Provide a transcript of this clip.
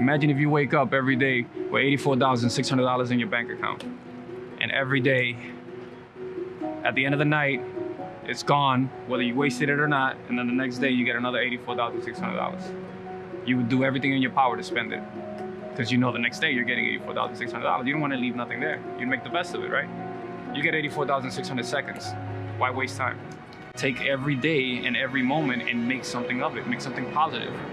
Imagine if you wake up every day with $84,600 in your bank account. And every day, at the end of the night, it's gone, whether you wasted it or not. And then the next day, you get another $84,600. You would do everything in your power to spend it. Because you know the next day you're getting $84,600. You don't want to leave nothing there. You'd make the best of it, right? You get 84,600 seconds. Why waste time? Take every day and every moment and make something of it. Make something positive.